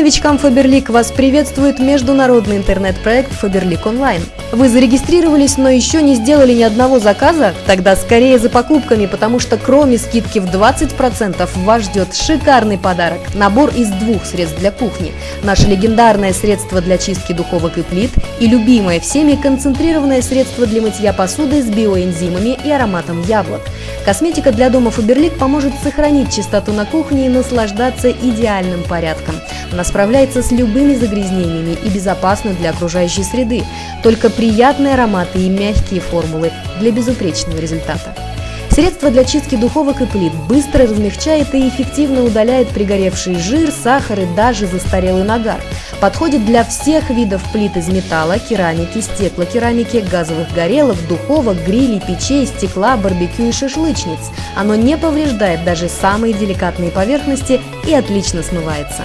новичкам Faberlic вас приветствует международный интернет-проект Faberlic Online. Вы зарегистрировались, но еще не сделали ни одного заказа? Тогда скорее за покупками, потому что кроме скидки в 20% вас ждет шикарный подарок – набор из двух средств для кухни, наше легендарное средство для чистки духовок и плит и любимое всеми концентрированное средство для мытья посуды с биоэнзимами и ароматом яблок. Косметика для дома Faberlic поможет сохранить чистоту на кухне и наслаждаться идеальным порядком. Она справляется с любыми загрязнениями и безопасна для окружающей среды. Только приятные ароматы и мягкие формулы для безупречного результата. Средство для чистки духовок и плит быстро размягчает и эффективно удаляет пригоревший жир, сахар и даже застарелый нагар. Подходит для всех видов плит из металла, керамики, стеклокерамики, газовых горелок, духовок, грилей, печей, стекла, барбекю и шашлычниц. Оно не повреждает даже самые деликатные поверхности и отлично смывается.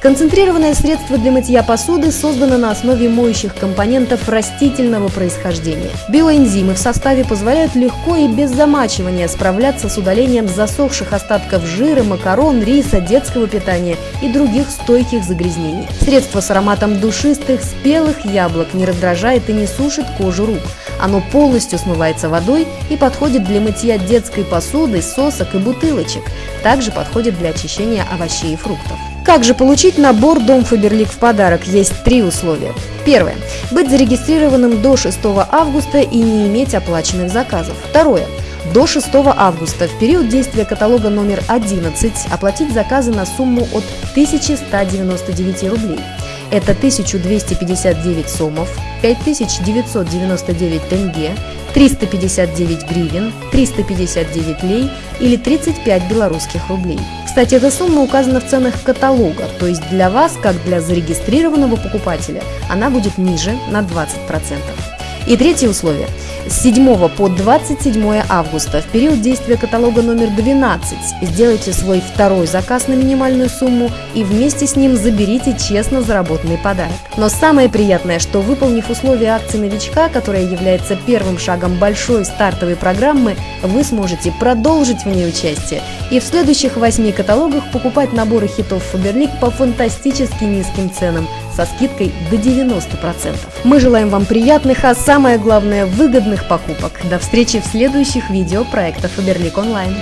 Концентрированное средство для мытья посуды создано на основе моющих компонентов растительного происхождения. Биоэнзимы в составе позволяют легко и без замачивания справляться с удалением засохших остатков жира, макарон, риса, детского питания и других стойких загрязнений. Средство с ароматом душистых, спелых яблок не раздражает и не сушит кожу рук. Оно полностью смывается водой и подходит для мытья детской посуды, сосок и бутылочек. Также подходит для очищения овощей и фруктов. Как же получить набор Дом Фаберлик в подарок? Есть три условия. Первое. Быть зарегистрированным до 6 августа и не иметь оплаченных заказов. Второе. До 6 августа в период действия каталога номер 11 оплатить заказы на сумму от 1199 рублей. Это 1259 сомов, 5999 тенге, 359 гривен, 359 лей или 35 белорусских рублей. Кстати, эта сумма указана в ценах каталога, то есть для вас, как для зарегистрированного покупателя, она будет ниже на 20%. И третье условие. С 7 по 27 августа в период действия каталога номер 12 сделайте свой второй заказ на минимальную сумму и вместе с ним заберите честно заработанный подарок. Но самое приятное, что выполнив условия акции новичка, которая является первым шагом большой стартовой программы, вы сможете продолжить в ней участие и в следующих восьми каталогах покупать наборы хитов Faberlic по фантастически низким ценам со скидкой до 90%. Мы желаем вам приятных, а самое главное выгодных покупок. До встречи в следующих видео проектов Фаберлик Онлайн.